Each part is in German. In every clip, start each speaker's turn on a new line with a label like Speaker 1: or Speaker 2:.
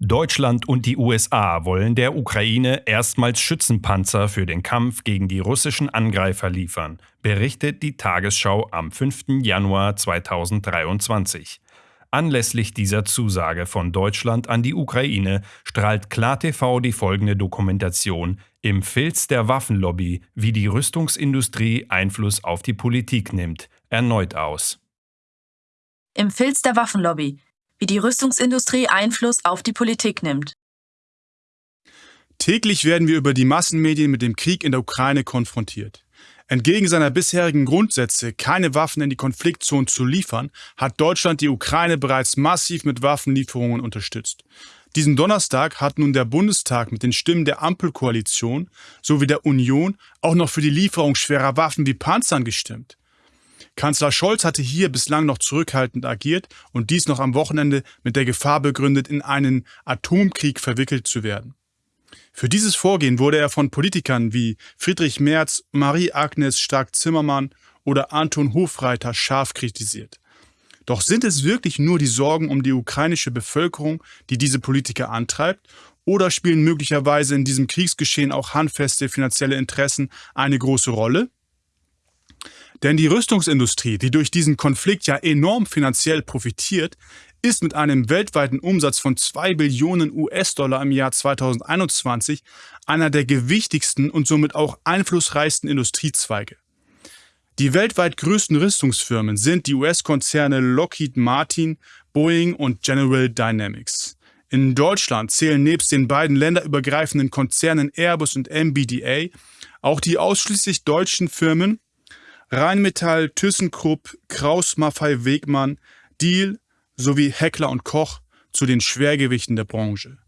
Speaker 1: Deutschland und die USA wollen der Ukraine erstmals Schützenpanzer für den Kampf gegen die russischen Angreifer liefern, berichtet die Tagesschau am 5. Januar 2023. Anlässlich dieser Zusage von Deutschland an die Ukraine strahlt KlarTV die folgende Dokumentation Im Filz der Waffenlobby, wie die Rüstungsindustrie Einfluss auf die Politik nimmt, erneut aus.
Speaker 2: Im Filz der Waffenlobby, wie die Rüstungsindustrie Einfluss auf die Politik nimmt.
Speaker 3: Täglich werden wir über die Massenmedien mit dem Krieg in der Ukraine konfrontiert. Entgegen seiner bisherigen Grundsätze, keine Waffen in die Konfliktzonen zu liefern, hat Deutschland die Ukraine bereits massiv mit Waffenlieferungen unterstützt. Diesen Donnerstag hat nun der Bundestag mit den Stimmen der Ampelkoalition sowie der Union auch noch für die Lieferung schwerer Waffen wie Panzern gestimmt. Kanzler Scholz hatte hier bislang noch zurückhaltend agiert und dies noch am Wochenende mit der Gefahr begründet, in einen Atomkrieg verwickelt zu werden. Für dieses Vorgehen wurde er von Politikern wie Friedrich Merz, Marie-Agnes Stark-Zimmermann oder Anton Hofreiter scharf kritisiert. Doch sind es wirklich nur die Sorgen um die ukrainische Bevölkerung, die diese Politiker antreibt, oder spielen möglicherweise in diesem Kriegsgeschehen auch handfeste finanzielle Interessen eine große Rolle? Denn die Rüstungsindustrie, die durch diesen Konflikt ja enorm finanziell profitiert, ist mit einem weltweiten Umsatz von 2 Billionen US-Dollar im Jahr 2021 einer der gewichtigsten und somit auch einflussreichsten Industriezweige. Die weltweit größten Rüstungsfirmen sind die US-Konzerne Lockheed Martin, Boeing und General Dynamics. In Deutschland zählen nebst den beiden länderübergreifenden Konzernen Airbus und MBDA auch die ausschließlich deutschen Firmen Rheinmetall, ThyssenKrupp, Kraus Maffei Wegmann, Deal sowie Heckler und Koch zu den Schwergewichten der Branche.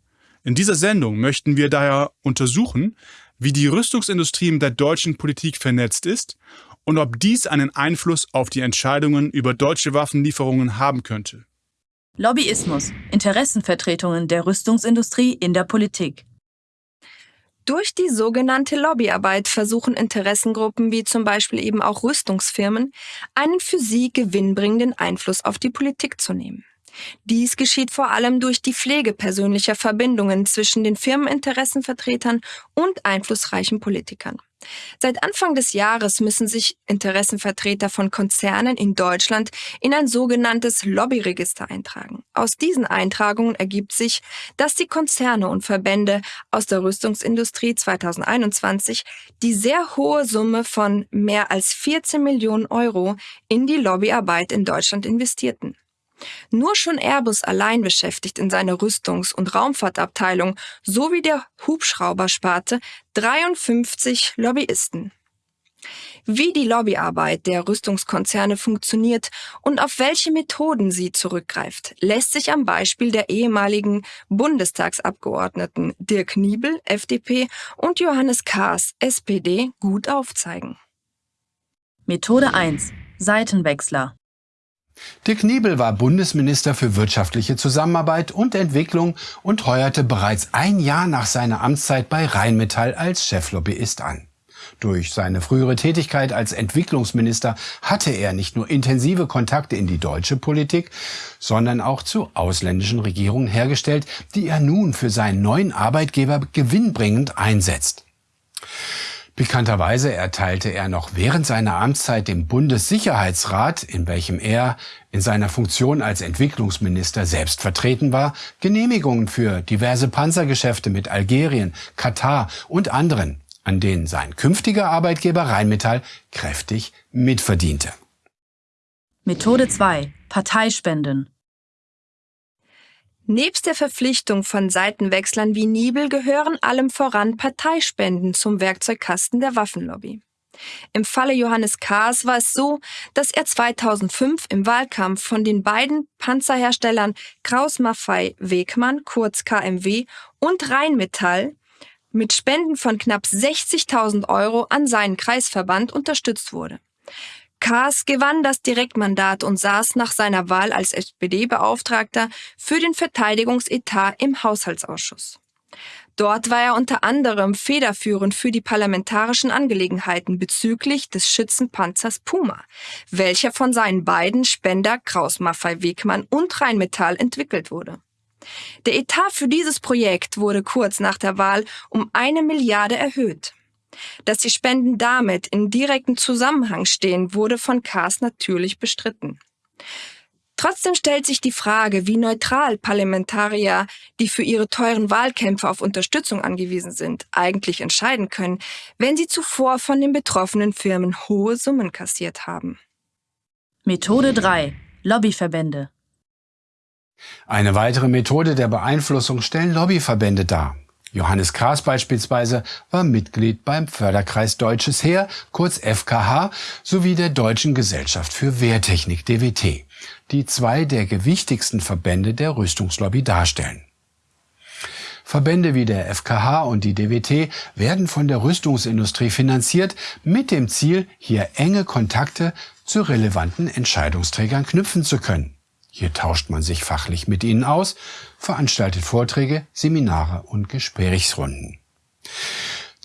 Speaker 3: In dieser Sendung möchten wir daher untersuchen, wie die Rüstungsindustrie mit der deutschen Politik vernetzt ist und ob dies einen Einfluss auf die Entscheidungen über deutsche Waffenlieferungen haben könnte.
Speaker 2: Lobbyismus, Interessenvertretungen der Rüstungsindustrie in der Politik.
Speaker 4: Durch die sogenannte Lobbyarbeit versuchen Interessengruppen wie zum Beispiel eben auch Rüstungsfirmen, einen für sie gewinnbringenden Einfluss auf die Politik zu nehmen. Dies geschieht vor allem durch die Pflege persönlicher Verbindungen zwischen den Firmeninteressenvertretern und einflussreichen Politikern. Seit Anfang des Jahres müssen sich Interessenvertreter von Konzernen in Deutschland in ein sogenanntes Lobbyregister eintragen. Aus diesen Eintragungen ergibt sich, dass die Konzerne und Verbände aus der Rüstungsindustrie 2021 die sehr hohe Summe von mehr als 14 Millionen Euro in die Lobbyarbeit in Deutschland investierten. Nur schon Airbus allein beschäftigt in seiner Rüstungs- und Raumfahrtabteilung sowie der Hubschraubersparte 53 Lobbyisten. Wie die Lobbyarbeit der Rüstungskonzerne funktioniert und auf welche Methoden sie zurückgreift, lässt sich am Beispiel der ehemaligen Bundestagsabgeordneten Dirk Niebel, FDP, und Johannes Kaas, SPD, gut aufzeigen.
Speaker 2: Methode 1. Seitenwechsler.
Speaker 5: Dirk Niebel war Bundesminister für wirtschaftliche Zusammenarbeit und Entwicklung und heuerte bereits ein Jahr nach seiner Amtszeit bei Rheinmetall als Cheflobbyist an. Durch seine frühere Tätigkeit als Entwicklungsminister hatte er nicht nur intensive Kontakte in die deutsche Politik, sondern auch zu ausländischen Regierungen hergestellt, die er nun für seinen neuen Arbeitgeber gewinnbringend einsetzt. Bekannterweise erteilte er noch während seiner Amtszeit dem Bundessicherheitsrat, in welchem er in seiner Funktion als Entwicklungsminister selbst vertreten war, Genehmigungen für diverse Panzergeschäfte mit Algerien, Katar und anderen, an denen sein künftiger Arbeitgeber Rheinmetall kräftig mitverdiente.
Speaker 2: Methode 2. Parteispenden.
Speaker 4: Nebst der Verpflichtung von Seitenwechslern wie Niebel gehören allem voran Parteispenden zum Werkzeugkasten der Waffenlobby. Im Falle Johannes Kaas war es so, dass er 2005 im Wahlkampf von den beiden Panzerherstellern Kraus Maffei Wegmann, kurz KMW, und Rheinmetall mit Spenden von knapp 60.000 Euro an seinen Kreisverband unterstützt wurde. Kaas gewann das Direktmandat und saß nach seiner Wahl als SPD-Beauftragter für den Verteidigungsetat im Haushaltsausschuss. Dort war er unter anderem federführend für die parlamentarischen Angelegenheiten bezüglich des Schützenpanzers Puma, welcher von seinen beiden Spender Kraus Maffei Wegmann und Rheinmetall entwickelt wurde. Der Etat für dieses Projekt wurde kurz nach der Wahl um eine Milliarde erhöht. Dass die Spenden damit in direktem Zusammenhang stehen, wurde von Kaas natürlich bestritten. Trotzdem stellt sich die Frage, wie neutral Parlamentarier, die für ihre teuren Wahlkämpfe auf Unterstützung angewiesen sind, eigentlich entscheiden können, wenn sie zuvor von den betroffenen Firmen hohe Summen kassiert haben.
Speaker 2: Methode 3. Lobbyverbände.
Speaker 5: Eine weitere Methode der Beeinflussung stellen Lobbyverbände dar. Johannes Kraas beispielsweise war Mitglied beim Förderkreis Deutsches Heer, kurz FKH, sowie der Deutschen Gesellschaft für Wehrtechnik DWT, die zwei der gewichtigsten Verbände der Rüstungslobby darstellen. Verbände wie der FKH und die DWT werden von der Rüstungsindustrie finanziert, mit dem Ziel, hier enge Kontakte zu relevanten Entscheidungsträgern knüpfen zu können. Hier tauscht man sich fachlich mit ihnen aus, veranstaltet Vorträge, Seminare und Gesprächsrunden.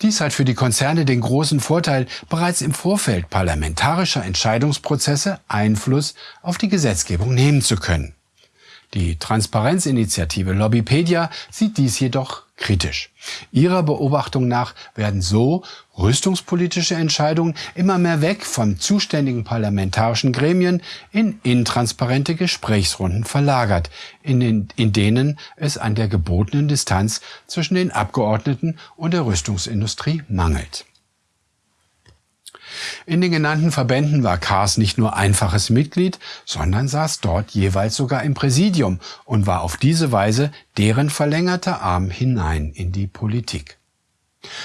Speaker 5: Dies hat für die Konzerne den großen Vorteil, bereits im Vorfeld parlamentarischer Entscheidungsprozesse Einfluss auf die Gesetzgebung nehmen zu können. Die Transparenzinitiative Lobbypedia sieht dies jedoch kritisch. Ihrer Beobachtung nach werden so rüstungspolitische Entscheidungen immer mehr weg von zuständigen parlamentarischen Gremien in intransparente Gesprächsrunden verlagert, in, den, in denen es an der gebotenen Distanz zwischen den Abgeordneten und der Rüstungsindustrie mangelt. In den genannten Verbänden war Kaas nicht nur einfaches Mitglied, sondern saß dort jeweils sogar im Präsidium und war auf diese Weise deren verlängerter Arm hinein in die Politik.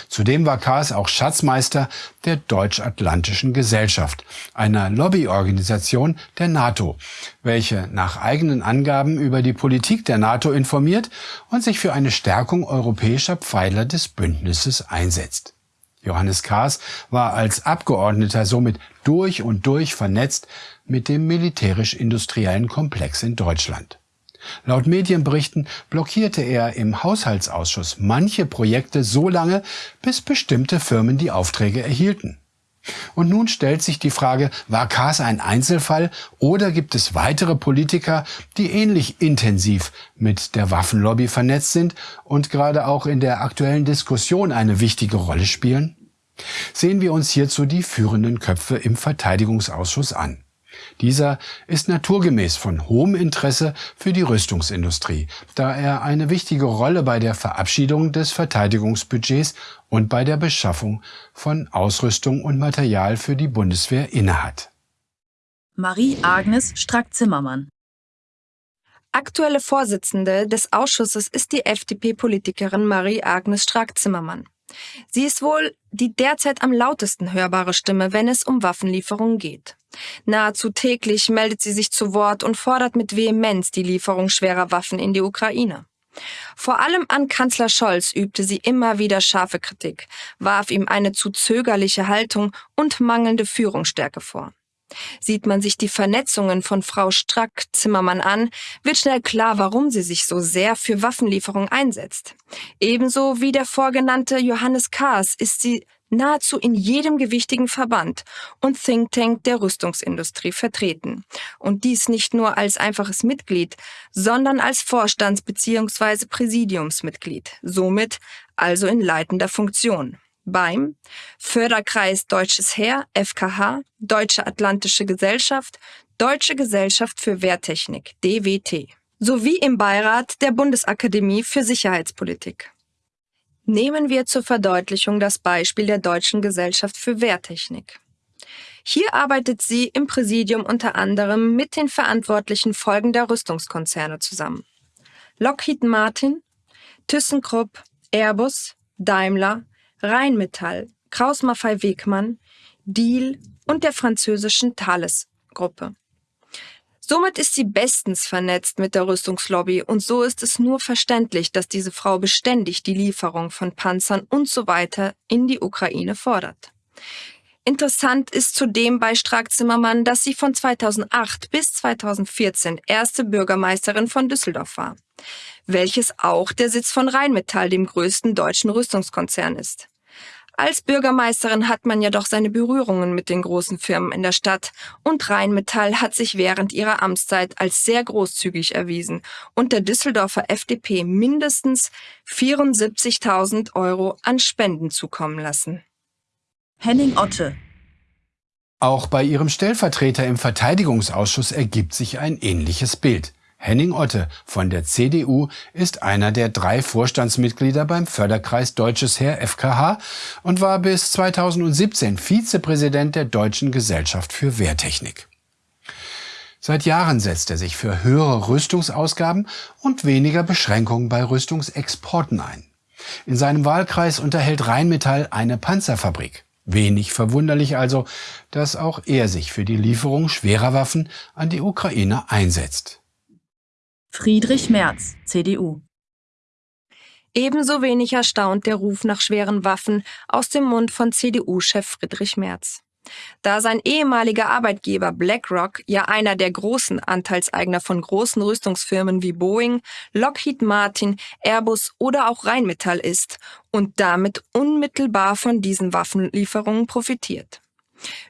Speaker 5: Zudem war Kaas auch Schatzmeister der Deutsch-Atlantischen Gesellschaft, einer Lobbyorganisation der NATO, welche nach eigenen Angaben über die Politik der NATO informiert und sich für eine Stärkung europäischer Pfeiler des Bündnisses einsetzt. Johannes Kaas war als Abgeordneter somit durch und durch vernetzt mit dem militärisch-industriellen Komplex in Deutschland. Laut Medienberichten blockierte er im Haushaltsausschuss manche Projekte so lange, bis bestimmte Firmen die Aufträge erhielten. Und nun stellt sich die Frage, war Kaas ein Einzelfall oder gibt es weitere Politiker, die ähnlich intensiv mit der Waffenlobby vernetzt sind und gerade auch in der aktuellen Diskussion eine wichtige Rolle spielen? Sehen wir uns hierzu die führenden Köpfe im Verteidigungsausschuss an. Dieser ist naturgemäß von hohem Interesse für die Rüstungsindustrie, da er eine wichtige Rolle bei der Verabschiedung des Verteidigungsbudgets und bei der Beschaffung von Ausrüstung und Material für die Bundeswehr innehat.
Speaker 2: Marie-Agnes Strack-Zimmermann
Speaker 4: Aktuelle Vorsitzende des Ausschusses ist die FDP-Politikerin Marie-Agnes Strack-Zimmermann. Sie ist wohl die derzeit am lautesten hörbare Stimme, wenn es um Waffenlieferungen geht. Nahezu täglich meldet sie sich zu Wort und fordert mit Vehemenz die Lieferung schwerer Waffen in die Ukraine. Vor allem an Kanzler Scholz übte sie immer wieder scharfe Kritik, warf ihm eine zu zögerliche Haltung und mangelnde Führungsstärke vor. Sieht man sich die Vernetzungen von Frau Strack-Zimmermann an, wird schnell klar, warum sie sich so sehr für Waffenlieferungen einsetzt. Ebenso wie der vorgenannte Johannes Kaas ist sie nahezu in jedem gewichtigen Verband und Think Tank der Rüstungsindustrie vertreten. Und dies nicht nur als einfaches Mitglied, sondern als Vorstands- bzw. Präsidiumsmitglied, somit also in leitender Funktion beim Förderkreis Deutsches Heer, FKH, Deutsche Atlantische Gesellschaft, Deutsche Gesellschaft für Wehrtechnik, DWT, sowie im Beirat der Bundesakademie für Sicherheitspolitik. Nehmen wir zur Verdeutlichung das Beispiel der Deutschen Gesellschaft für Wehrtechnik. Hier arbeitet sie im Präsidium unter anderem mit den verantwortlichen Folgen der Rüstungskonzerne zusammen. Lockheed Martin, ThyssenKrupp, Airbus, Daimler, Rheinmetall, Kraus Maffei Wegmann, Deal und der französischen Thales-Gruppe. Somit ist sie bestens vernetzt mit der Rüstungslobby und so ist es nur verständlich, dass diese Frau beständig die Lieferung von Panzern und so weiter in die Ukraine fordert. Interessant ist zudem bei Strack-Zimmermann, dass sie von 2008 bis 2014 erste Bürgermeisterin von Düsseldorf war, welches auch der Sitz von Rheinmetall, dem größten deutschen Rüstungskonzern ist. Als Bürgermeisterin hat man ja doch seine Berührungen mit den großen Firmen in der Stadt und Rheinmetall hat sich während ihrer Amtszeit als sehr großzügig erwiesen und der Düsseldorfer FDP mindestens 74.000 Euro an Spenden zukommen lassen.
Speaker 2: Henning Otte.
Speaker 5: Auch bei ihrem Stellvertreter im Verteidigungsausschuss ergibt sich ein ähnliches Bild. Henning Otte von der CDU ist einer der drei Vorstandsmitglieder beim Förderkreis Deutsches Heer FKH und war bis 2017 Vizepräsident der Deutschen Gesellschaft für Wehrtechnik. Seit Jahren setzt er sich für höhere Rüstungsausgaben und weniger Beschränkungen bei Rüstungsexporten ein. In seinem Wahlkreis unterhält Rheinmetall eine Panzerfabrik. Wenig verwunderlich also, dass auch er sich für die Lieferung schwerer Waffen an die Ukraine einsetzt.
Speaker 2: Friedrich Merz, CDU.
Speaker 4: Ebenso wenig erstaunt der Ruf nach schweren Waffen aus dem Mund von CDU-Chef Friedrich Merz. Da sein ehemaliger Arbeitgeber BlackRock ja einer der großen Anteilseigner von großen Rüstungsfirmen wie Boeing, Lockheed Martin, Airbus oder auch Rheinmetall ist und damit unmittelbar von diesen Waffenlieferungen profitiert.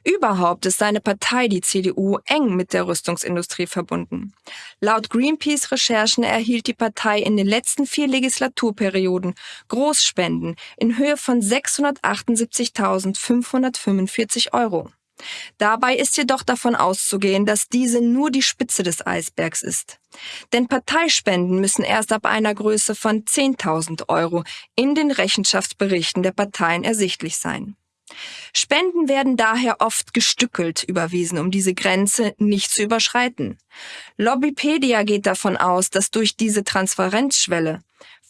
Speaker 4: Überhaupt ist seine Partei, die CDU, eng mit der Rüstungsindustrie verbunden. Laut Greenpeace-Recherchen erhielt die Partei in den letzten vier Legislaturperioden Großspenden in Höhe von 678.545 Euro. Dabei ist jedoch davon auszugehen, dass diese nur die Spitze des Eisbergs ist. Denn Parteispenden müssen erst ab einer Größe von 10.000 Euro in den Rechenschaftsberichten der Parteien ersichtlich sein. Spenden werden daher oft gestückelt überwiesen, um diese Grenze nicht zu überschreiten. Lobbypedia geht davon aus, dass durch diese Transparenzschwelle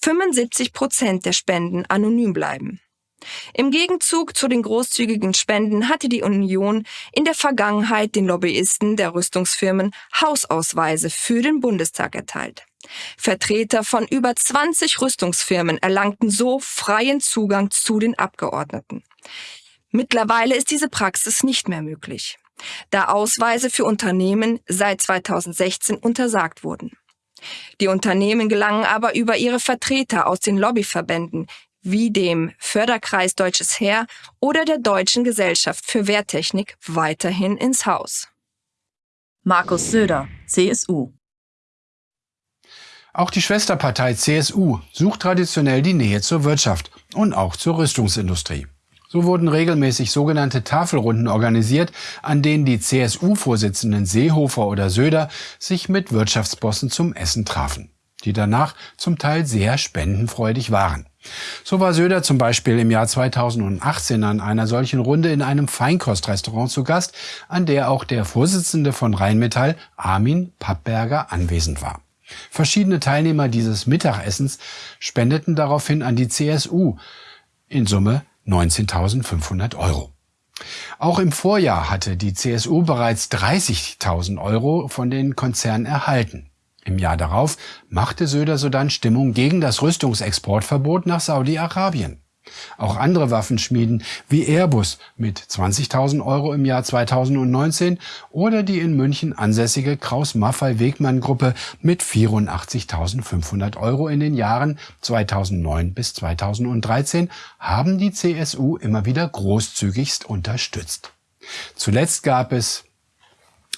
Speaker 4: 75 Prozent der Spenden anonym bleiben. Im Gegenzug zu den großzügigen Spenden hatte die Union in der Vergangenheit den Lobbyisten der Rüstungsfirmen Hausausweise für den Bundestag erteilt. Vertreter von über 20 Rüstungsfirmen erlangten so freien Zugang zu den Abgeordneten. Mittlerweile ist diese Praxis nicht mehr möglich, da Ausweise für Unternehmen seit 2016 untersagt wurden. Die Unternehmen gelangen aber über ihre Vertreter aus den Lobbyverbänden wie dem Förderkreis Deutsches Heer oder der Deutschen Gesellschaft für Wehrtechnik weiterhin ins Haus.
Speaker 2: Markus Söder, CSU.
Speaker 5: Auch die Schwesterpartei CSU sucht traditionell die Nähe zur Wirtschaft und auch zur Rüstungsindustrie. So wurden regelmäßig sogenannte Tafelrunden organisiert, an denen die CSU-Vorsitzenden Seehofer oder Söder sich mit Wirtschaftsbossen zum Essen trafen, die danach zum Teil sehr spendenfreudig waren. So war Söder zum Beispiel im Jahr 2018 an einer solchen Runde in einem Feinkostrestaurant zu Gast, an der auch der Vorsitzende von Rheinmetall, Armin Pappberger, anwesend war. Verschiedene Teilnehmer dieses Mittagessens spendeten daraufhin an die CSU. In Summe 19.500 Euro. Auch im Vorjahr hatte die CSU bereits 30.000 Euro von den Konzernen erhalten. Im Jahr darauf machte Söder sodann Stimmung gegen das Rüstungsexportverbot nach Saudi-Arabien. Auch andere Waffenschmieden wie Airbus mit 20.000 Euro im Jahr 2019 oder die in München ansässige Kraus-Maffei-Wegmann-Gruppe mit 84.500 Euro in den Jahren 2009 bis 2013 haben die CSU immer wieder großzügigst unterstützt. Zuletzt gab es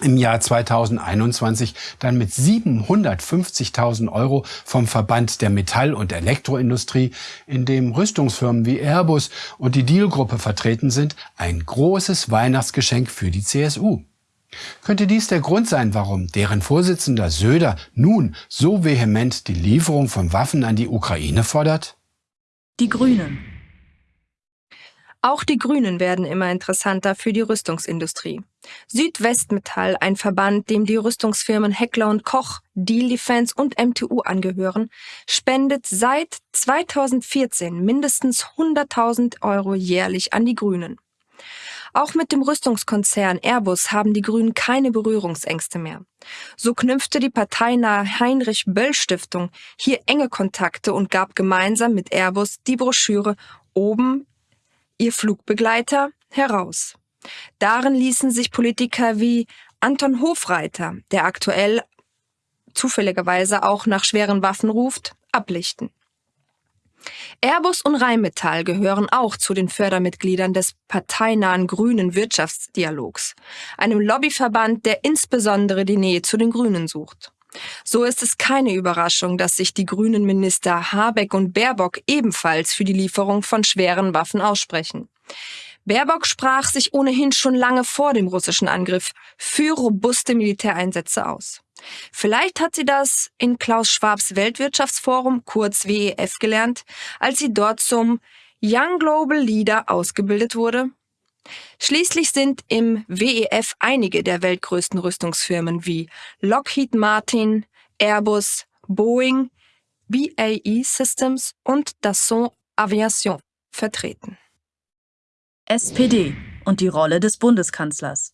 Speaker 5: im Jahr 2021 dann mit 750.000 Euro vom Verband der Metall- und Elektroindustrie, in dem Rüstungsfirmen wie Airbus und die Deal-Gruppe vertreten sind, ein großes Weihnachtsgeschenk für die CSU. Könnte dies der Grund sein, warum deren Vorsitzender Söder nun so vehement die Lieferung von Waffen an die Ukraine fordert?
Speaker 2: Die Grünen.
Speaker 4: Auch die Grünen werden immer interessanter für die Rüstungsindustrie. Südwestmetall, ein Verband, dem die Rüstungsfirmen Heckler und Koch, Deal Defense und MTU angehören, spendet seit 2014 mindestens 100.000 Euro jährlich an die Grünen. Auch mit dem Rüstungskonzern Airbus haben die Grünen keine Berührungsängste mehr. So knüpfte die parteinahe Heinrich Böll Stiftung hier enge Kontakte und gab gemeinsam mit Airbus die Broschüre Oben ihr Flugbegleiter, heraus. Darin ließen sich Politiker wie Anton Hofreiter, der aktuell zufälligerweise auch nach schweren Waffen ruft, ablichten. Airbus und Rheinmetall gehören auch zu den Fördermitgliedern des parteinahen Grünen Wirtschaftsdialogs, einem Lobbyverband, der insbesondere die Nähe zu den Grünen sucht. So ist es keine Überraschung, dass sich die grünen Minister Habeck und Baerbock ebenfalls für die Lieferung von schweren Waffen aussprechen. Baerbock sprach sich ohnehin schon lange vor dem russischen Angriff für robuste Militäreinsätze aus. Vielleicht hat sie das in Klaus Schwabs Weltwirtschaftsforum, kurz WEF, gelernt, als sie dort zum Young Global Leader ausgebildet wurde. Schließlich sind im WEF einige der weltgrößten Rüstungsfirmen wie Lockheed Martin, Airbus, Boeing, BAE Systems und Dassault Aviation vertreten.
Speaker 2: SPD und die Rolle des Bundeskanzlers.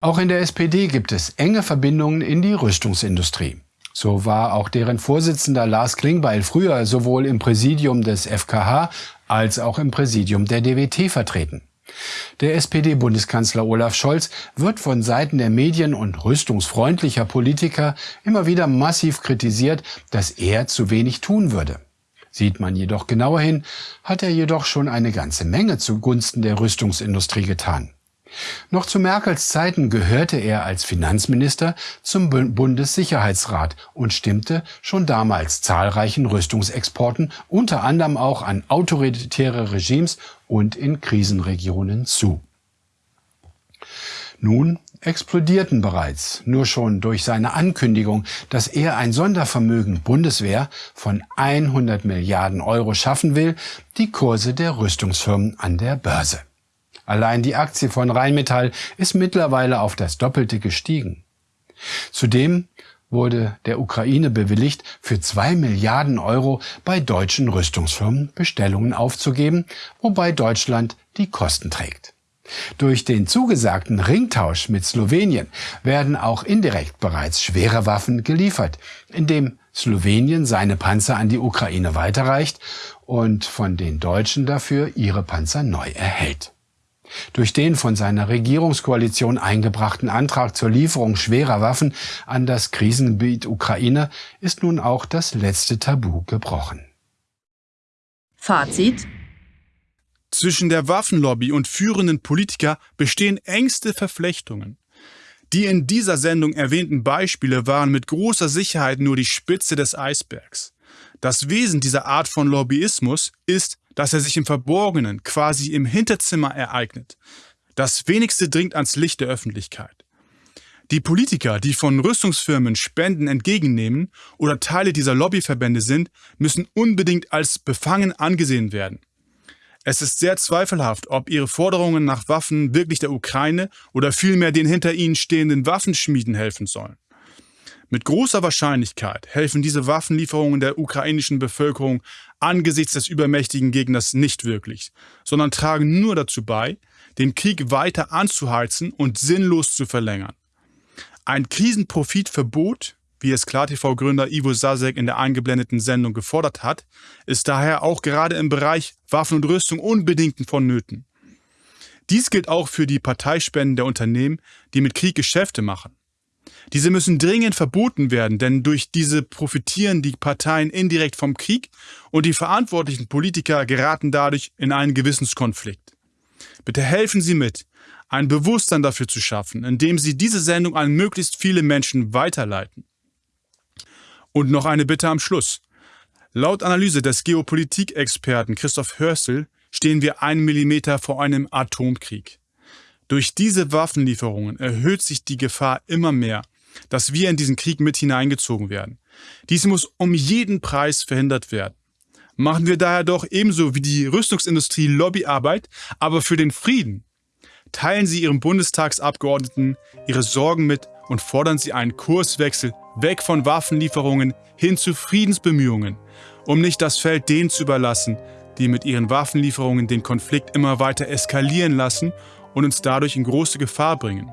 Speaker 5: Auch in der SPD gibt es enge Verbindungen in die Rüstungsindustrie. So war auch deren Vorsitzender Lars Klingbeil früher sowohl im Präsidium des FKH als auch im Präsidium der DWT vertreten. Der SPD-Bundeskanzler Olaf Scholz wird von Seiten der Medien und rüstungsfreundlicher Politiker immer wieder massiv kritisiert, dass er zu wenig tun würde. Sieht man jedoch genauer hin, hat er jedoch schon eine ganze Menge zugunsten der Rüstungsindustrie getan. Noch zu Merkels Zeiten gehörte er als Finanzminister zum Bundessicherheitsrat und stimmte schon damals zahlreichen Rüstungsexporten, unter anderem auch an autoritäre Regimes und in Krisenregionen zu. Nun explodierten bereits, nur schon durch seine Ankündigung, dass er ein Sondervermögen Bundeswehr von 100 Milliarden Euro schaffen will, die Kurse der Rüstungsfirmen an der Börse. Allein die Aktie von Rheinmetall ist mittlerweile auf das Doppelte gestiegen. Zudem wurde der Ukraine bewilligt, für zwei Milliarden Euro bei deutschen Rüstungsfirmen Bestellungen aufzugeben, wobei Deutschland die Kosten trägt. Durch den zugesagten Ringtausch mit Slowenien werden auch indirekt bereits schwere Waffen geliefert, indem Slowenien seine Panzer an die Ukraine weiterreicht und von den Deutschen dafür ihre Panzer neu erhält. Durch den von seiner Regierungskoalition eingebrachten Antrag zur Lieferung schwerer Waffen an das Krisengebiet Ukraine ist nun auch das letzte Tabu gebrochen.
Speaker 2: Fazit
Speaker 3: Zwischen der Waffenlobby und führenden Politiker bestehen engste Verflechtungen. Die in dieser Sendung erwähnten Beispiele waren mit großer Sicherheit nur die Spitze des Eisbergs. Das Wesen dieser Art von Lobbyismus ist, dass er sich im Verborgenen, quasi im Hinterzimmer ereignet. Das wenigste dringt ans Licht der Öffentlichkeit. Die Politiker, die von Rüstungsfirmen Spenden entgegennehmen oder Teile dieser Lobbyverbände sind, müssen unbedingt als befangen angesehen werden. Es ist sehr zweifelhaft, ob ihre Forderungen nach Waffen wirklich der Ukraine oder vielmehr den hinter ihnen stehenden Waffenschmieden helfen sollen. Mit großer Wahrscheinlichkeit helfen diese Waffenlieferungen der ukrainischen Bevölkerung angesichts des übermächtigen Gegners nicht wirklich, sondern tragen nur dazu bei, den Krieg weiter anzuheizen und sinnlos zu verlängern. Ein Krisenprofitverbot, wie es KlarTV-Gründer Ivo Sasek in der eingeblendeten Sendung gefordert hat, ist daher auch gerade im Bereich Waffen und Rüstung unbedingt vonnöten. Dies gilt auch für die Parteispenden der Unternehmen, die mit Krieg Geschäfte machen. Diese müssen dringend verboten werden, denn durch diese profitieren die Parteien indirekt vom Krieg und die verantwortlichen Politiker geraten dadurch in einen Gewissenskonflikt. Bitte helfen Sie mit, ein Bewusstsein dafür zu schaffen, indem Sie diese Sendung an möglichst viele Menschen weiterleiten. Und noch eine Bitte am Schluss. Laut Analyse des Geopolitikexperten Christoph Hörsel stehen wir einen Millimeter vor einem Atomkrieg. Durch diese Waffenlieferungen erhöht sich die Gefahr immer mehr, dass wir in diesen Krieg mit hineingezogen werden. Dies muss um jeden Preis verhindert werden. Machen wir daher doch ebenso wie die Rüstungsindustrie Lobbyarbeit, aber für den Frieden. Teilen Sie Ihrem Bundestagsabgeordneten Ihre Sorgen mit und fordern Sie einen Kurswechsel weg von Waffenlieferungen hin zu Friedensbemühungen, um nicht das Feld denen zu überlassen, die mit ihren Waffenlieferungen den Konflikt immer weiter eskalieren lassen und uns dadurch in große Gefahr bringen.